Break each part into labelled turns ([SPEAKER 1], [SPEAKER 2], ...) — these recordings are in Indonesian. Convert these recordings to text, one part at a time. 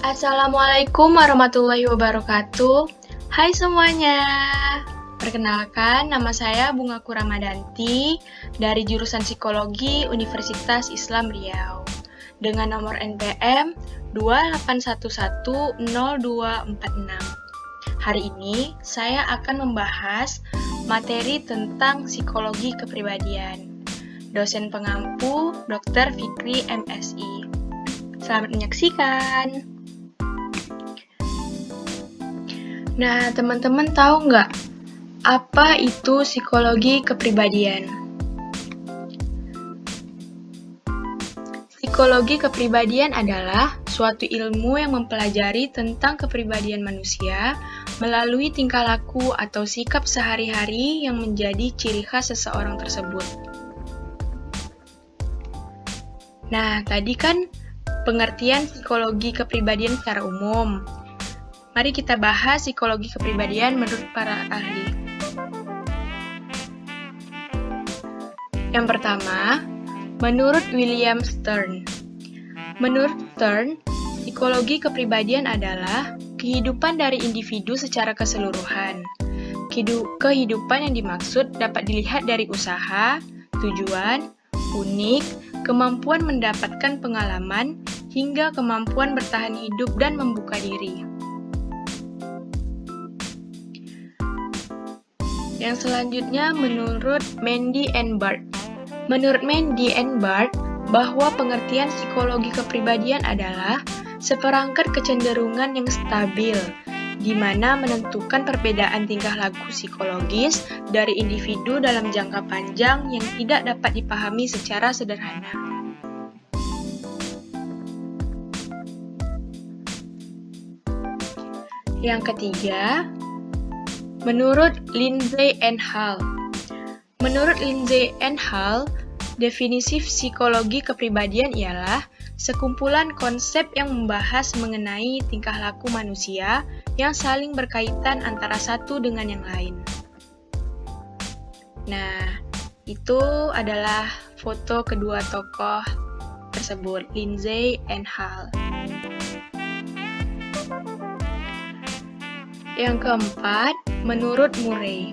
[SPEAKER 1] Assalamualaikum warahmatullahi wabarakatuh. Hai semuanya. Perkenalkan, nama saya Bunga Kuramadanti dari jurusan Psikologi Universitas Islam Riau dengan nomor NPM 28110246. Hari ini saya akan membahas materi tentang psikologi kepribadian. Dosen pengampu Dr. Fikri MSI. Selamat menyaksikan. Nah, teman-teman tahu nggak apa itu psikologi kepribadian? Psikologi kepribadian adalah suatu ilmu yang mempelajari tentang kepribadian manusia melalui tingkah laku atau sikap sehari-hari yang menjadi ciri khas seseorang tersebut. Nah, tadi kan pengertian psikologi kepribadian secara umum. Mari kita bahas psikologi kepribadian menurut para ahli. Yang pertama, menurut William Stern. Menurut Stern, psikologi kepribadian adalah kehidupan dari individu secara keseluruhan. Kehidupan yang dimaksud dapat dilihat dari usaha, tujuan, unik, kemampuan mendapatkan pengalaman, hingga kemampuan bertahan hidup dan membuka diri. Yang selanjutnya menurut Mandy and Bart. Menurut Mandy and Bart, bahwa pengertian psikologi kepribadian adalah seperangkat kecenderungan yang stabil, di mana menentukan perbedaan tingkah laku psikologis dari individu dalam jangka panjang yang tidak dapat dipahami secara sederhana. Yang ketiga, Menurut Lindsay and Hall, menurut Lindsay and Hall, definisi psikologi kepribadian ialah sekumpulan konsep yang membahas mengenai tingkah laku manusia yang saling berkaitan antara satu dengan yang lain. Nah, itu adalah foto kedua tokoh tersebut, Lindsay and Hall. Yang keempat, menurut Murray.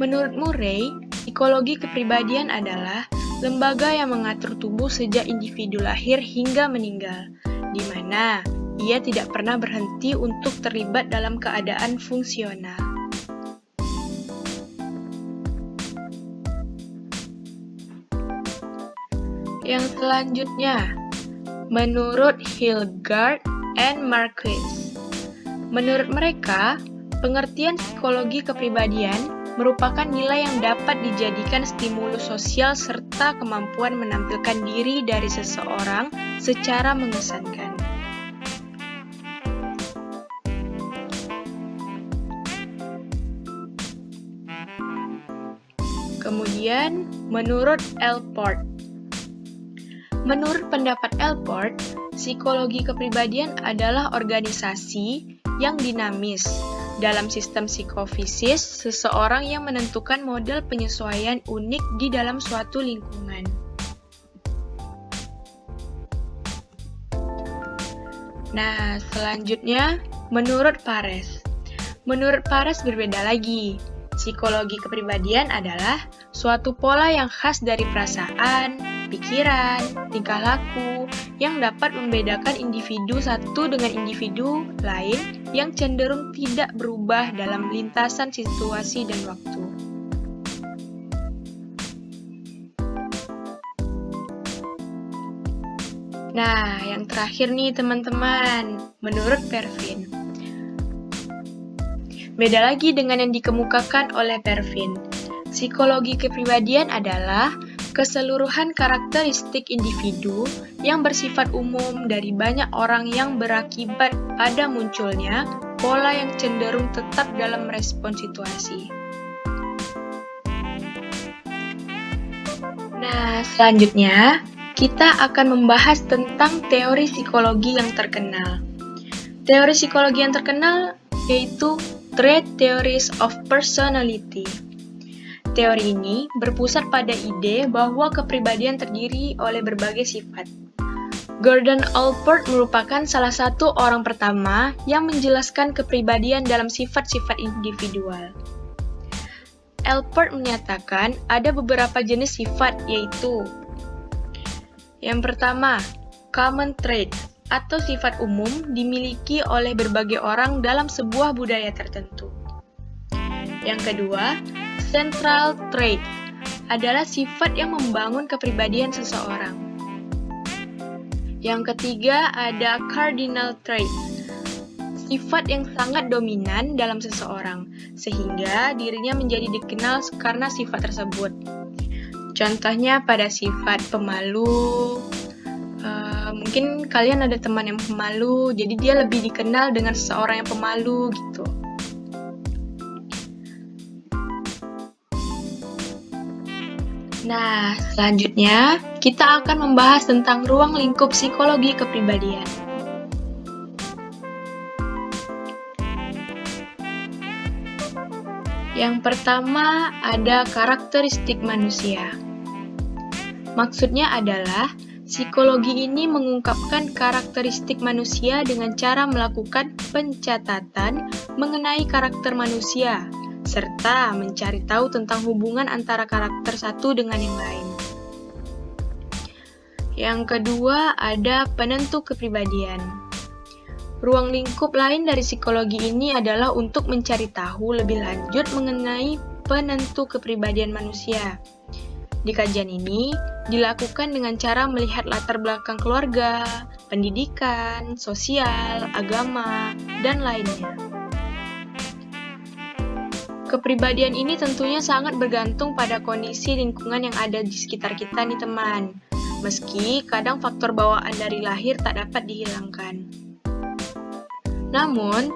[SPEAKER 1] Menurut Murray, psikologi kepribadian adalah lembaga yang mengatur tubuh sejak individu lahir hingga meninggal, di mana ia tidak pernah berhenti untuk terlibat dalam keadaan fungsional. Yang selanjutnya, menurut Hilgard and Marquis, Menurut mereka, pengertian psikologi kepribadian merupakan nilai yang dapat dijadikan stimulus sosial serta kemampuan menampilkan diri dari seseorang secara mengesankan. Kemudian, menurut Elport, menurut pendapat Elport, psikologi kepribadian adalah organisasi yang dinamis. Dalam sistem psikofisis, seseorang yang menentukan model penyesuaian unik di dalam suatu lingkungan. Nah, selanjutnya, menurut Pares. Menurut Pares berbeda lagi. Psikologi kepribadian adalah suatu pola yang khas dari perasaan, pikiran, tingkah laku yang dapat membedakan individu satu dengan individu lain yang cenderung tidak berubah dalam lintasan situasi dan waktu. Nah, yang terakhir nih teman-teman, menurut Pervin. Beda lagi dengan yang dikemukakan oleh Pervin. Psikologi kepribadian adalah keseluruhan karakteristik individu yang bersifat umum dari banyak orang yang berakibat pada munculnya pola yang cenderung tetap dalam respon situasi. Nah, selanjutnya kita akan membahas tentang teori psikologi yang terkenal. Teori psikologi yang terkenal yaitu Trait Theories of Personality. Teori ini berpusat pada ide bahwa kepribadian terdiri oleh berbagai sifat. Gordon Allport merupakan salah satu orang pertama yang menjelaskan kepribadian dalam sifat-sifat individual. Allport menyatakan ada beberapa jenis sifat yaitu Yang pertama, common trait atau sifat umum dimiliki oleh berbagai orang dalam sebuah budaya tertentu. Yang kedua, central trait adalah sifat yang membangun kepribadian seseorang. Yang ketiga ada cardinal trait, sifat yang sangat dominan dalam seseorang, sehingga dirinya menjadi dikenal karena sifat tersebut. Contohnya pada sifat pemalu, uh, mungkin kalian ada teman yang pemalu, jadi dia lebih dikenal dengan seseorang yang pemalu gitu. Nah, selanjutnya kita akan membahas tentang ruang lingkup psikologi kepribadian. Yang pertama ada karakteristik manusia. Maksudnya adalah psikologi ini mengungkapkan karakteristik manusia dengan cara melakukan pencatatan mengenai karakter manusia serta mencari tahu tentang hubungan antara karakter satu dengan yang lain. Yang kedua, ada penentu kepribadian. Ruang lingkup lain dari psikologi ini adalah untuk mencari tahu lebih lanjut mengenai penentu kepribadian manusia. Di kajian ini dilakukan dengan cara melihat latar belakang keluarga, pendidikan, sosial, agama, dan lainnya. Kepribadian ini tentunya sangat bergantung pada kondisi lingkungan yang ada di sekitar kita nih teman. Meski kadang faktor bawaan dari lahir tak dapat dihilangkan. Namun,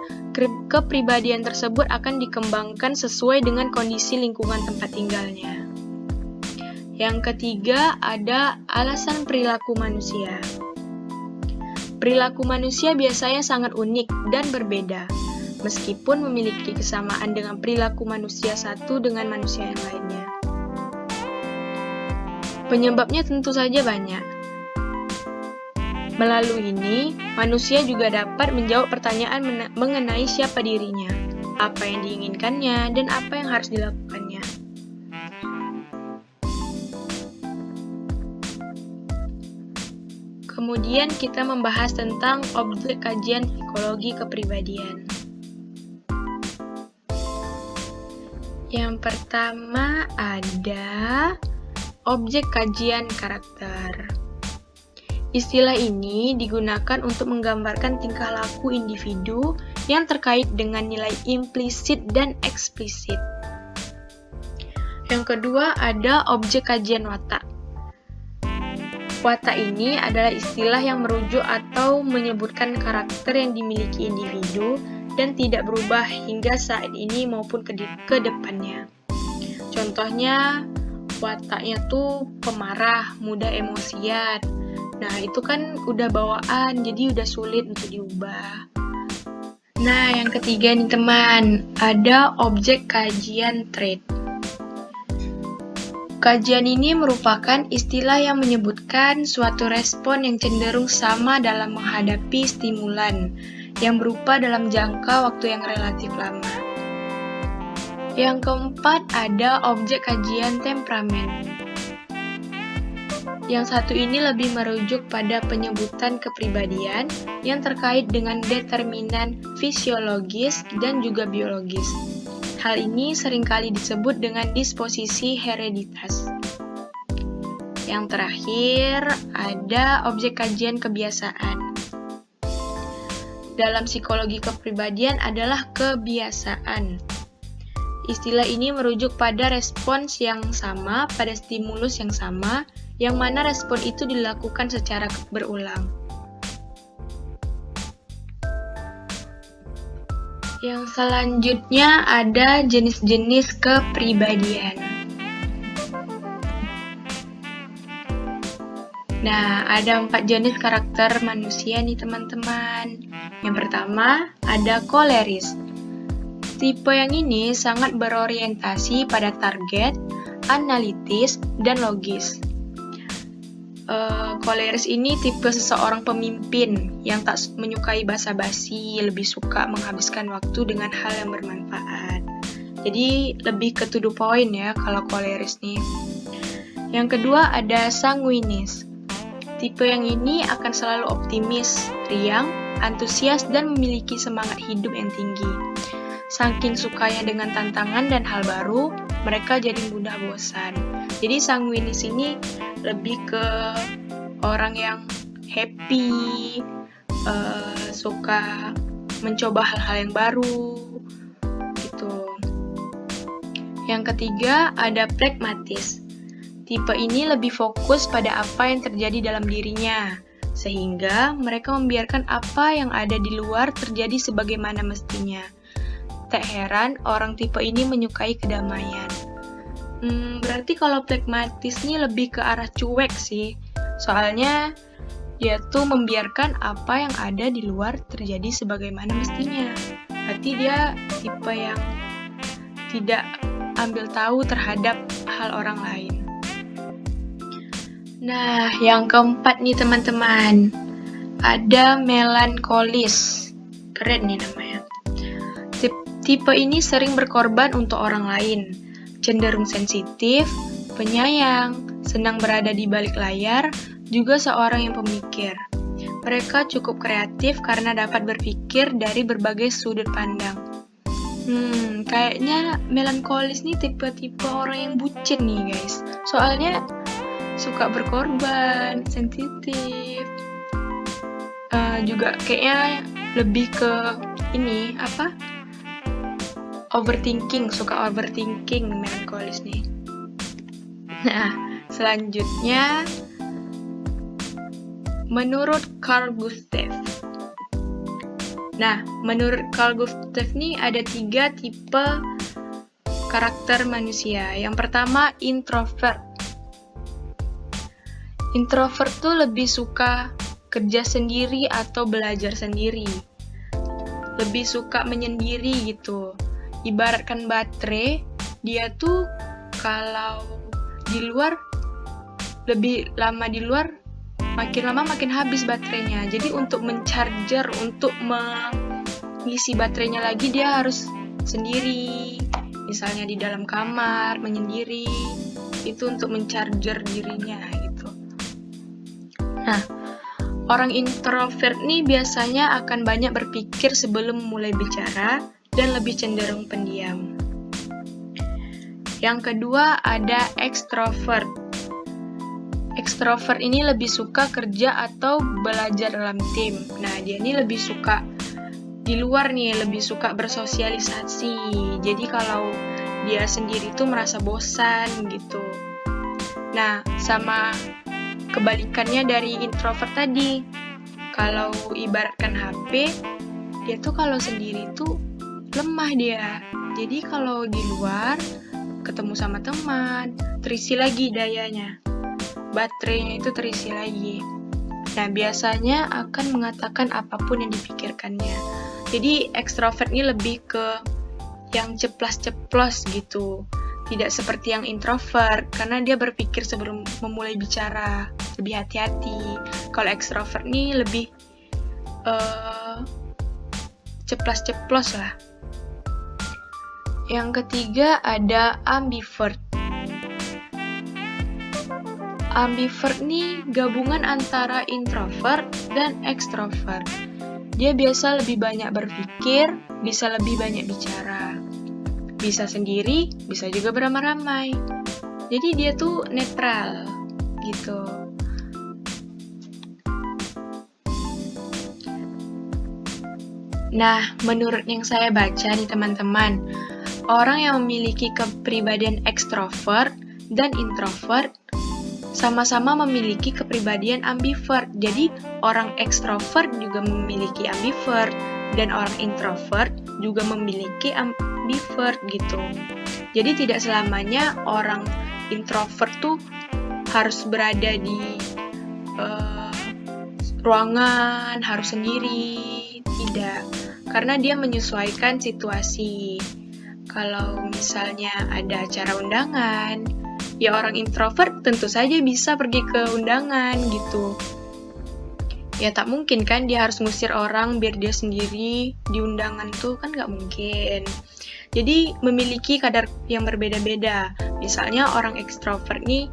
[SPEAKER 1] kepribadian tersebut akan dikembangkan sesuai dengan kondisi lingkungan tempat tinggalnya. Yang ketiga, ada alasan perilaku manusia. Perilaku manusia biasanya sangat unik dan berbeda meskipun memiliki kesamaan dengan perilaku manusia satu dengan manusia yang lainnya. Penyebabnya tentu saja banyak. Melalui ini, manusia juga dapat menjawab pertanyaan mengenai siapa dirinya, apa yang diinginkannya, dan apa yang harus dilakukannya. Kemudian kita membahas tentang objek kajian psikologi kepribadian. Yang pertama ada objek kajian karakter. Istilah ini digunakan untuk menggambarkan tingkah laku individu yang terkait dengan nilai implisit dan eksplisit. Yang kedua ada objek kajian watak. Watak ini adalah istilah yang merujuk atau menyebutkan karakter yang dimiliki individu dan tidak berubah hingga saat ini maupun ke, depannya. Contohnya, wataknya tuh pemarah, mudah emosian. Nah, itu kan udah bawaan, jadi udah sulit untuk diubah. Nah, yang ketiga nih teman, ada objek kajian trait. Kajian ini merupakan istilah yang menyebutkan suatu respon yang cenderung sama dalam menghadapi stimulan, yang berupa dalam jangka waktu yang relatif lama. Yang keempat ada objek kajian temperamen. Yang satu ini lebih merujuk pada penyebutan kepribadian yang terkait dengan determinan fisiologis dan juga biologis. Hal ini sering kali disebut dengan disposisi hereditas. Yang terakhir, ada objek kajian kebiasaan dalam psikologi kepribadian adalah kebiasaan. Istilah ini merujuk pada respons yang sama pada stimulus yang sama, yang mana respon itu dilakukan secara berulang. Yang selanjutnya ada jenis-jenis kepribadian. Nah, ada empat jenis karakter manusia nih teman-teman. Yang pertama, ada koleris. Tipe yang ini sangat berorientasi pada target, analitis, dan logis. Uh, koleris ini tipe seseorang pemimpin yang tak menyukai basa-basi, lebih suka menghabiskan waktu dengan hal yang bermanfaat. Jadi lebih ke to the point ya kalau koleris nih. Yang kedua ada sanguinis. Tipe yang ini akan selalu optimis, riang, antusias, dan memiliki semangat hidup yang tinggi. Saking sukanya dengan tantangan dan hal baru, mereka jadi mudah bosan. Jadi sanguinis ini lebih ke orang yang happy, uh, suka mencoba hal-hal yang baru, gitu. Yang ketiga ada pragmatis. Tipe ini lebih fokus pada apa yang terjadi dalam dirinya, sehingga mereka membiarkan apa yang ada di luar terjadi sebagaimana mestinya. Tak heran orang tipe ini menyukai kedamaian. Hmm, berarti kalau pragmatis ini lebih ke arah cuek sih. Soalnya tuh membiarkan apa yang ada di luar terjadi sebagaimana mestinya. Berarti dia tipe yang tidak ambil tahu terhadap hal orang lain. Nah, yang keempat nih teman-teman. Ada melankolis. Keren nih namanya. Tipe ini sering berkorban untuk orang lain, cenderung sensitif, penyayang, senang berada di balik layar, juga seorang yang pemikir. Mereka cukup kreatif karena dapat berpikir dari berbagai sudut pandang. Hmm, kayaknya melankolis nih tipe-tipe orang yang bucin nih guys. Soalnya suka berkorban, sensitif, uh, juga kayaknya lebih ke ini apa overthinking, suka overthinking melankolis nih. Nah, selanjutnya menurut Carl Gustav. Nah, menurut Carl Gustav nih ada tiga tipe karakter manusia. Yang pertama introvert. Introvert tuh lebih suka kerja sendiri atau belajar sendiri. Lebih suka menyendiri gitu. Ibaratkan baterai dia tuh kalau di luar lebih lama di luar makin lama makin habis baterainya. Jadi untuk mencharger untuk mengisi baterainya lagi dia harus sendiri. Misalnya di dalam kamar menyendiri. Itu untuk mencharger dirinya nah orang introvert nih biasanya akan banyak berpikir sebelum mulai bicara dan lebih cenderung pendiam. Yang kedua ada extrovert. Extrovert ini lebih suka kerja atau belajar dalam tim. Nah, dia ini lebih suka di luar nih, lebih suka bersosialisasi. Jadi kalau dia sendiri tuh merasa bosan gitu. Nah, sama kebalikannya dari introvert tadi. Kalau ibaratkan HP, dia tuh kalau sendiri tuh lemah dia. Jadi kalau di luar ketemu sama teman, terisi lagi dayanya. Baterainya itu terisi lagi. Nah, biasanya akan mengatakan apa pun yang dipikirkannya. Jadi ekstrovert ini lebih ke yang ceplas-ceplos gitu. Tidak seperti yang introvert, karena dia berpikir sebelum memulai bicara, lebih hati-hati. Kalau ekstrovert ini lebih uh, ceplas-ceplos lah. Yang ketiga ada ambivert. Ambivert nih gabungan antara introvert dan extrovert. Dia biasa lebih banyak berpikir, bisa lebih banyak bicara. Bisa sendiri, bisa juga beramai-ramai. Jadi dia tuh netral gitu. Nah, menurut yang saya baca nih teman-teman, orang yang memiliki kepribadian ekstrovert dan introvert sama-sama memiliki kepribadian ambivert. Jadi, orang ekstrovert juga memiliki ambivert dan orang introvert juga memiliki ambivert gitu. Jadi, tidak selamanya orang introvert tuh harus berada di uh, ruangan, harus sendiri, tidak. Karena dia menyesuaikan situasi kalau misalnya ada acara undangan, ya orang introvert tentu saja bisa pergi ke undangan gitu. Ya tak mungkin kan dia harus ngusir orang biar dia sendiri di undangan tuh kan nggak mungkin. Jadi memiliki kadar yang berbeda-beda. Misalnya orang ekstrovert nih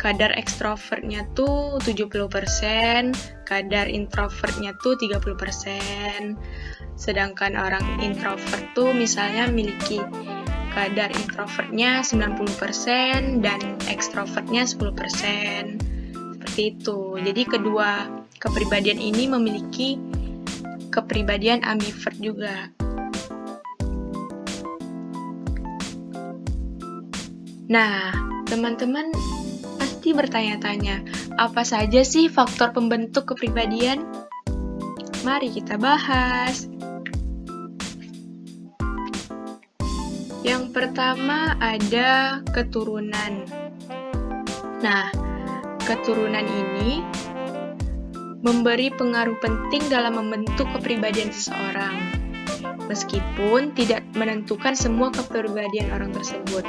[SPEAKER 1] kadar ekstrovertnya tuh 70%, kadar introvertnya tuh 30%. Sedangkan orang introvert tuh misalnya memiliki kadar introvertnya 90% dan ekstrovertnya 10%. Seperti itu. Jadi kedua kepribadian ini memiliki kepribadian ambivert juga. Nah, teman-teman pasti bertanya-tanya, apa saja sih faktor pembentuk kepribadian? Mari kita bahas. Yang pertama ada keturunan. Nah, keturunan ini memberi pengaruh penting dalam membentuk kepribadian seseorang, meskipun tidak menentukan semua kepribadian orang tersebut.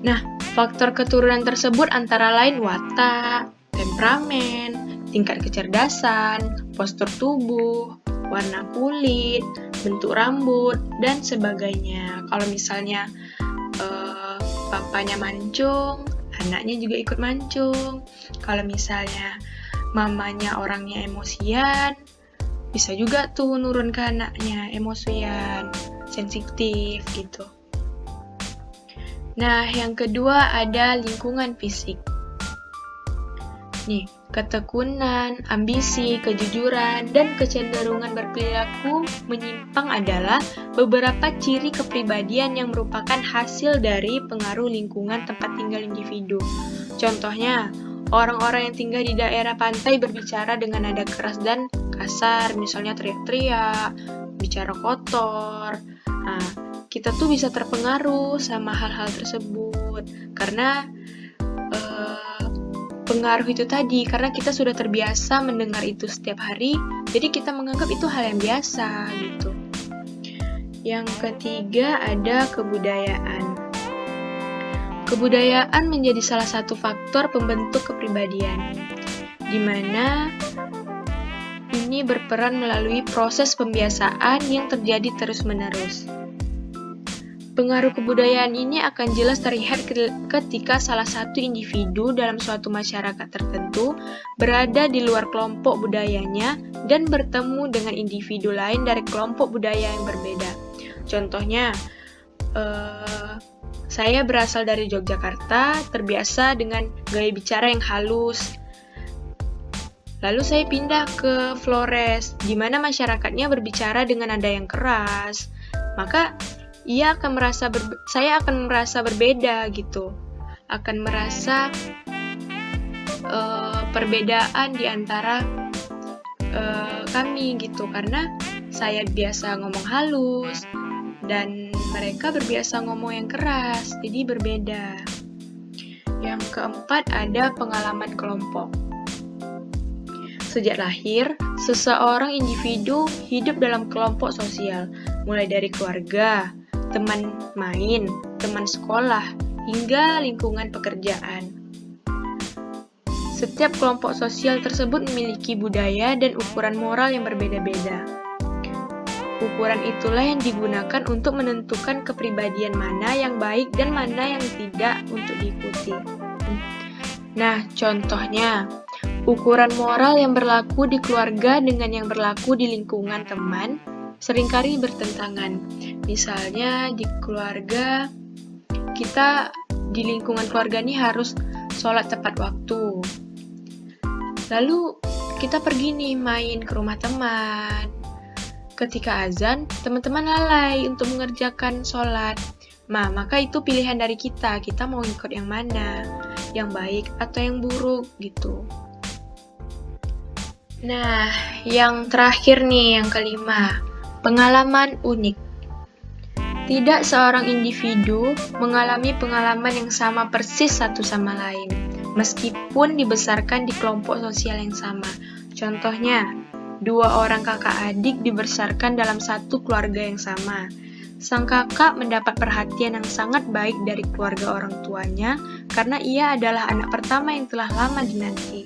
[SPEAKER 1] Nah, faktor keturunan tersebut antara lain watak, temperamen, tingkat kecerdasan, postur tubuh, warna kulit, bentuk rambut, dan sebagainya. Kalau misalnya uh, papanya mancung, anaknya juga ikut mancung. Kalau misalnya mamanya orangnya emosian, bisa juga tuh nurun ke anaknya emosian, sensitif gitu. Nah, yang kedua ada lingkungan fisik. Nih, ketekunan, ambisi, kejujuran, dan kecenderungan berperilaku menyimpang adalah beberapa ciri kepribadian yang merupakan hasil dari pengaruh lingkungan tempat tinggal individu. Contohnya, orang-orang yang tinggal di daerah pantai berbicara dengan nada keras dan kasar, misalnya teriak-teriak, bicara kotor. Nah, kita tuh bisa terpengaruh sama hal-hal tersebut. Karena pengaruh itu tadi karena kita sudah terbiasa mendengar itu setiap hari jadi kita menganggap itu hal yang biasa gitu. Yang ketiga ada kebudayaan kebudayaan menjadi salah satu faktor pembentuk kepribadian di mana ini berperan melalui proses pembiasaan yang terjadi terus-menerus. Pengaruh kebudayaan ini akan jelas terlihat ketika salah satu individu dalam suatu masyarakat tertentu berada di luar kelompok budayanya dan bertemu dengan individu lain dari kelompok budaya yang berbeda. Contohnya, uh, saya berasal dari Yogyakarta, terbiasa dengan gaya bicara yang halus. Lalu saya pindah ke Flores, di mana masyarakatnya berbicara dengan nada yang keras. Maka ia akan merasa saya akan merasa berbeda gitu akan merasa uh, perbedaan di antara uh, kami gitu karena saya biasa ngomong halus dan mereka berbiasa ngomong yang keras jadi berbeda yang keempat ada pengalaman kelompok Sejak lahir, seseorang individu hidup dalam kelompok sosial, mulai dari keluarga, teman main, teman sekolah, hingga lingkungan pekerjaan. Setiap kelompok sosial tersebut memiliki budaya dan ukuran moral yang berbeda-beda. Ukuran itulah yang digunakan untuk menentukan kepribadian mana yang baik dan mana yang tidak untuk diikuti. Nah, contohnya, ukuran moral yang berlaku di keluarga dengan yang berlaku di lingkungan teman sering kali bertentangan. Misalnya di keluarga, kita di lingkungan keluarga ini harus sholat tepat waktu. Lalu kita pergi nih main ke rumah teman. Ketika azan, teman-teman lalai untuk mengerjakan sholat. Nah, maka itu pilihan dari kita. Kita mau ikut yang mana? Yang baik atau yang buruk gitu. Nah, yang terakhir nih, yang kelima. Pengalaman unik Tidak seorang individu mengalami pengalaman yang sama persis satu sama lain, meskipun dibesarkan di kelompok sosial yang sama. Contohnya, dua orang kakak adik dibesarkan dalam satu keluarga yang sama. Sang kakak mendapat perhatian yang sangat baik dari keluarga orang tuanya karena ia adalah anak pertama yang telah lama dinanti.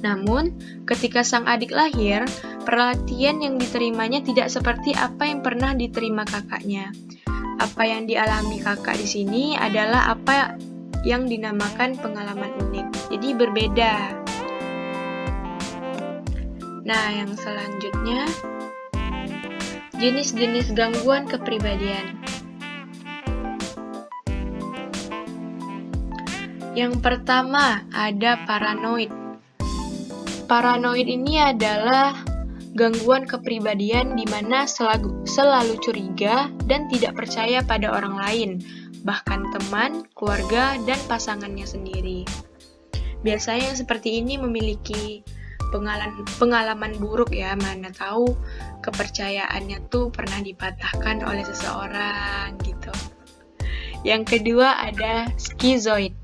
[SPEAKER 1] Namun, ketika sang adik lahir, perhatian yang diterimanya tidak seperti apa yang pernah diterima kakaknya. Apa yang dialami kakak di sini adalah apa yang dinamakan pengalaman unik. Jadi berbeda. Nah, yang selanjutnya jenis-jenis gangguan kepribadian. Yang pertama ada paranoid. Paranoid ini adalah gangguan kepribadian di mana selalu, selalu curiga dan tidak percaya pada orang lain, bahkan teman, keluarga, dan pasangannya sendiri. Biasanya yang seperti ini memiliki pengalaman pengalaman buruk ya, mana tahu kepercayaannya tuh pernah dipatahkan oleh seseorang gitu. Yang kedua ada skizoid.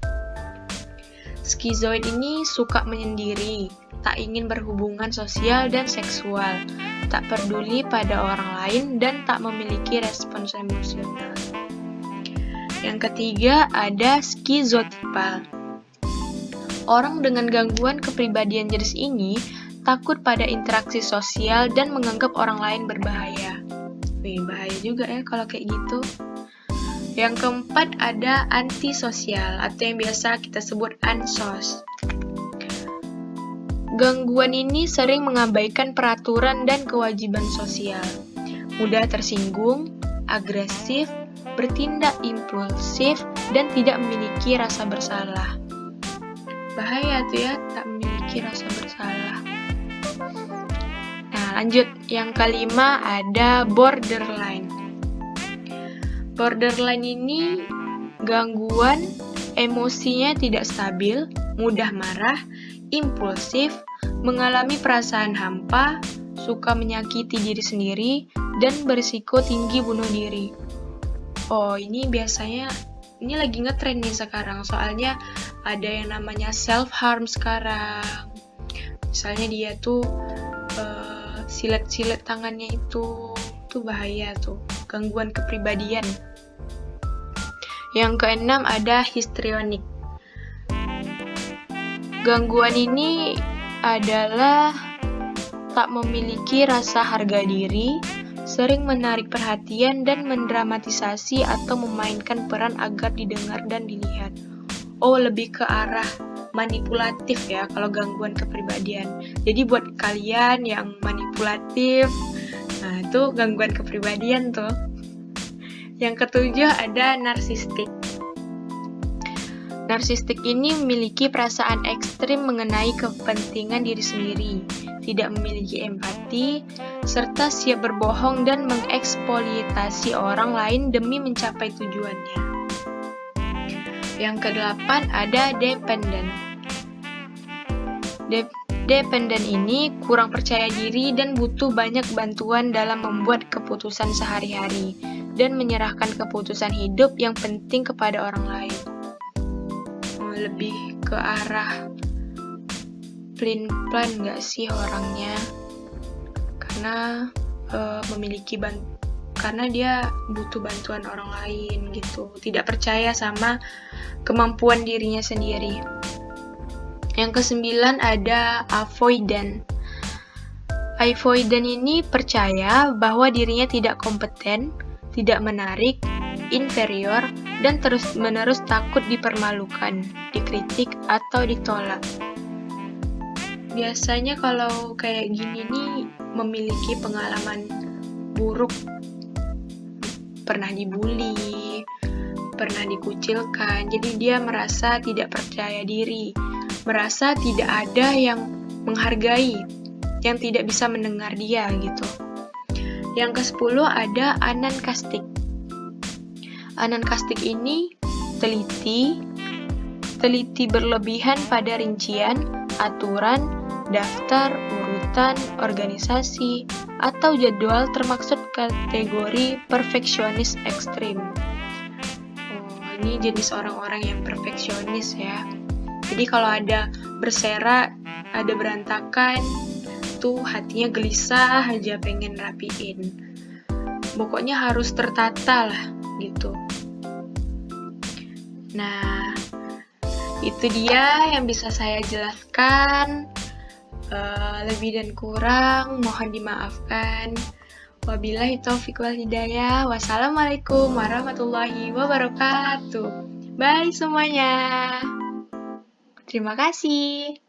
[SPEAKER 1] Skizoid ini suka menyendiri, tak ingin berhubungan sosial dan seksual, tak peduli pada orang lain, dan tak memiliki respons emosional. Yang ketiga ada skizotipal. Orang dengan gangguan kepribadian jenis ini takut pada interaksi sosial dan menganggap orang lain berbahaya. Wih, bahaya juga ya kalau kayak gitu. Yang keempat ada antisosial atau yang biasa kita sebut ansos. Gangguan ini sering mengabaikan peraturan dan kewajiban sosial, mudah tersinggung, agresif, bertindak impulsif, dan tidak memiliki rasa bersalah. Bahaya tuh ya, tak memiliki rasa bersalah. Nah, lanjut. Yang kelima ada borderline. Borderline ini gangguan emosinya tidak stabil, mudah marah, impulsif, mengalami perasaan hampa, suka menyakiti diri sendiri, dan berisiko tinggi bunuh diri. Oh, ini biasanya ini lagi ngetrend nih sekarang, soalnya ada yang namanya self harm sekarang. Misalnya dia tuh uh, silet-silet tangannya itu tuh bahaya tuh, gangguan kepribadian. Yang keenam ada histrionik. Gangguan ini adalah tak memiliki rasa harga diri, sering menarik perhatian dan mendramatisasi atau memainkan peran agar didengar dan dilihat. Oh, lebih ke arah manipulatif ya kalau gangguan kepribadian. Jadi buat kalian yang manipulatif, nah itu gangguan kepribadian tuh. Yang ketujuh ada narsistik. Narsistik ini memiliki perasaan ekstrim mengenai kepentingan diri sendiri, tidak memiliki empati, serta siap berbohong dan mengeksploitasi orang lain demi mencapai tujuannya. Yang kedelapan ada dependent. De dependent ini kurang percaya diri dan butuh banyak bantuan dalam membuat keputusan sehari-hari dan menyerahkan keputusan hidup yang penting kepada orang lain lebih ke arah plan-plan nggak sih orangnya? Karena uh, memiliki ban karena dia butuh bantuan orang lain gitu. Tidak percaya sama kemampuan dirinya sendiri. Yang kesembilan ada avoidant. Avoidant ini percaya bahwa dirinya tidak kompeten tidak menarik inferior dan terus-menerus takut dipermalukan, dikritik, atau ditolak. Biasanya kalau kayak gini nih memiliki pengalaman buruk, pernah dibully, pernah dikucilkan, jadi dia merasa tidak percaya diri, merasa tidak ada yang menghargai, yang tidak bisa mendengar dia gitu. Yang ke-10 ada anankastik. Anankastik ini teliti, teliti berlebihan pada rincian, aturan, daftar, urutan, organisasi, atau jadwal termaksud kategori perfeksionis ekstrim. Oh, ini jenis orang-orang yang perfeksionis ya. Jadi kalau ada berserak, ada berantakan, tuh hatinya gelisah aja pengen rapiin. pokoknya harus tertata lah gitu. Nah, itu dia yang bisa saya jelaskan. Uh, lebih dan kurang mohon dimaafkan. Wabillahi taufiq wal hidayah. Wassalamualaikum warahmatullahi wabarakatuh. Bye semuanya. Terima kasih.